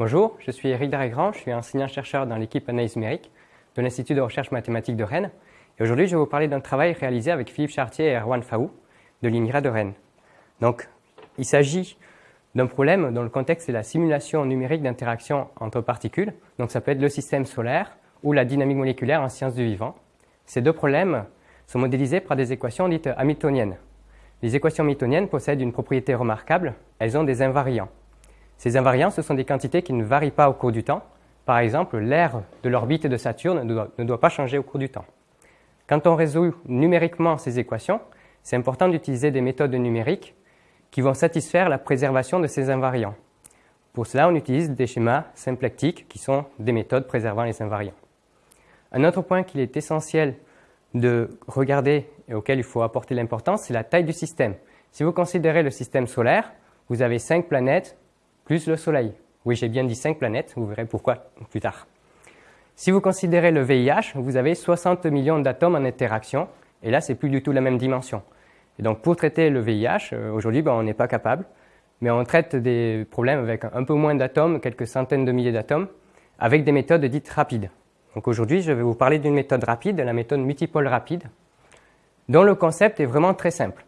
Bonjour, je suis Eric Darégrand, je suis enseignant-chercheur dans l'équipe analyse numérique de l'Institut de recherche mathématique de Rennes. Et aujourd'hui, je vais vous parler d'un travail réalisé avec Philippe Chartier et Erwan Faou de l'INRA de Rennes. Donc, il s'agit d'un problème dont le contexte est la simulation numérique d'interaction entre particules. Donc, ça peut être le système solaire ou la dynamique moléculaire en sciences du vivant. Ces deux problèmes sont modélisés par des équations dites hamiltoniennes. Les équations hamiltoniennes possèdent une propriété remarquable, elles ont des invariants. Ces invariants, ce sont des quantités qui ne varient pas au cours du temps. Par exemple, l'aire de l'orbite de Saturne ne doit, pas changer au cours du temps. Quand on résout numériquement ces équations, c'est important d'utiliser des méthodes numériques qui vont satisfaire la préservation de ces invariants. Pour cela, on utilise des schémas symplectiques qui sont des méthodes préservant les invariants. Un autre point qu'il est essentiel de regarder et auquel il faut apporter l'importance, c'est la taille du système. Si vous considérez le système solaire, vous avez cinq planètes plus le Soleil. Oui, j'ai bien dit cinq planètes, vous verrez pourquoi plus tard. Si vous considérez le VIH, vous avez 60 millions d'atomes en interaction, et là, c'est plus du tout la même dimension. Et donc, pour traiter le VIH, euh, aujourd'hui, ben, on n'est pas capable, mais on traite des problèmes avec un peu moins d'atomes, quelques centaines de milliers d'atomes, avec des méthodes dites rapides. Donc aujourd'hui, je vais vous parler d'une méthode rapide, la méthode multipole rapide, dont le concept est vraiment très simple.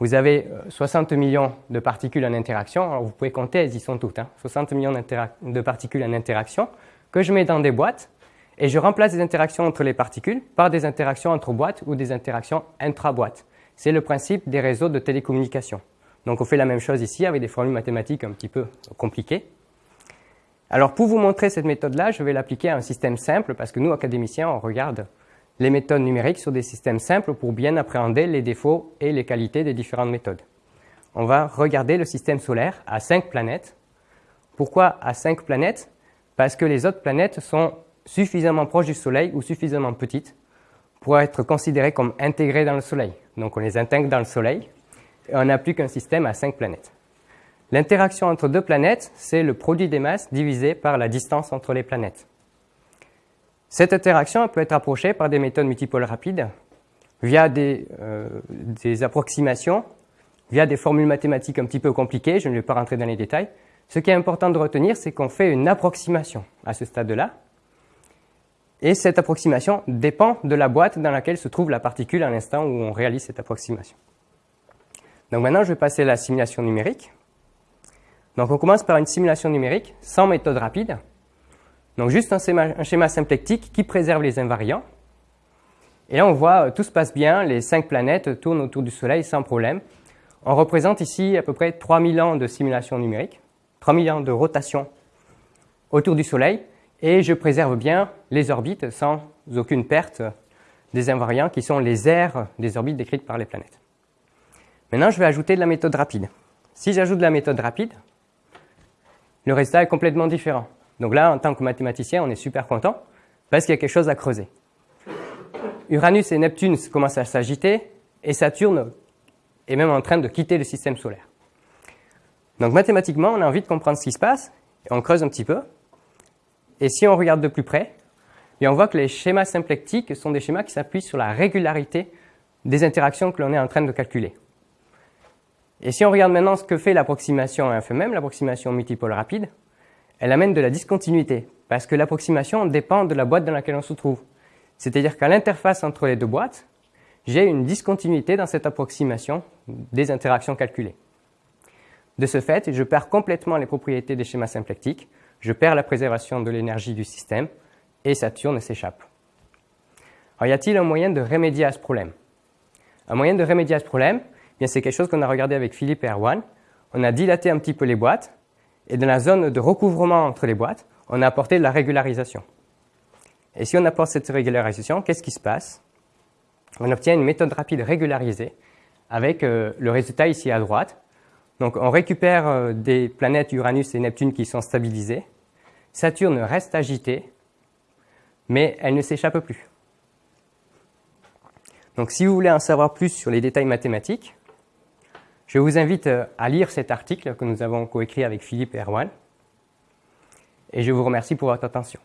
Vous avez 60 euh, millions de particules en interaction, alors vous pouvez compter, elles y sont toutes, hein, 60 millions de particules en interaction, que je mets dans des boîtes, et je remplace les interactions entre les particules par des interactions entre boîtes ou des interactions intra-boîtes. C'est le principe des réseaux de télécommunication. Donc on fait la même chose ici avec des formules mathématiques un petit peu compliquées. Alors pour vous montrer cette méthode-là, je vais l'appliquer à un système simple parce que nous, académiciens, on regarde les méthodes numériques sur des systèmes simples pour bien appréhender les défauts et les qualités des différentes méthodes. On va regarder le système solaire à cinq planètes. Pourquoi à cinq planètes? Parce que les autres planètes sont suffisamment proches du Soleil ou suffisamment petites pour être considérées comme intégrées dans le Soleil. Donc on les intègre dans le Soleil et on n'a plus qu'un système à cinq planètes. L'interaction entre deux planètes, c'est le produit des masses divisé par la distance entre les planètes. Cette interaction peut être approchée par des méthodes multipoles rapides, via des, euh, des, approximations, via des formules mathématiques un petit peu compliquées, je ne vais pas rentrer dans les détails. Ce qui est important de retenir, c'est qu'on fait une approximation à ce stade-là, et cette approximation dépend de la boîte dans laquelle se trouve la particule à l'instant où on réalise cette approximation. Donc maintenant, je vais passer à la simulation numérique. Donc on commence par une simulation numérique sans méthode rapide. Donc juste un schéma, symplectique qui préserve les invariants. Et là on voit, euh, tout se passe bien, les cinq planètes tournent autour du Soleil sans problème. On représente ici à peu près 3000 ans de simulation numérique, 3000 ans de rotation autour du Soleil, et je préserve bien les orbites sans aucune perte des invariants qui sont les aires des orbites décrites par les planètes. Maintenant, je vais ajouter de la méthode rapide. Si j'ajoute de la méthode rapide, le résultat est complètement différent. Donc là, en tant que mathématicien, on est super content parce qu'il y a quelque chose à creuser. Uranus et Neptune commencent à s'agiter et Saturne est même en train de quitter le système solaire. Donc mathématiquement, on a envie de comprendre ce qui se passe et on creuse un petit peu. Et si on regarde de plus près, on voit que les schémas symplectiques sont des schémas qui s'appuient sur la régularité des interactions que l'on est en train de calculer. Et si on regarde maintenant ce que fait l'approximation à FMM, l'approximation multipole rapide, elle amène de la discontinuité, parce que l'approximation dépend de la boîte dans laquelle on se trouve. C'est-à-dire qu'à l'interface entre les deux boîtes, j'ai une discontinuité dans cette approximation des interactions calculées. De ce fait, je perds complètement les propriétés des schémas symplectiques, je perds la préservation de l'énergie du système, et Saturne s'échappe. Alors, y a-t-il un moyen de remédier à ce problème? Un moyen de remédier à ce problème, c'est quelque chose qu'on a regardé avec Philippe et Erwan. On a dilaté un petit peu les boîtes, et dans la zone de recouvrement entre les boîtes, on a apporté de la régularisation. Et si on apporte cette régularisation, qu'est-ce qui se passe? On obtient une méthode rapide régularisée avec euh, le résultat ici à droite. Donc on récupère euh, des planètes Uranus et Neptune qui sont stabilisées. Saturne reste agitée, mais elle ne s'échappe plus. Donc si vous voulez en savoir plus sur les détails mathématiques, je vous invite euh, à lire cet article que nous avons coécrit avec Philippe Erwan. Et je vous remercie pour votre attention.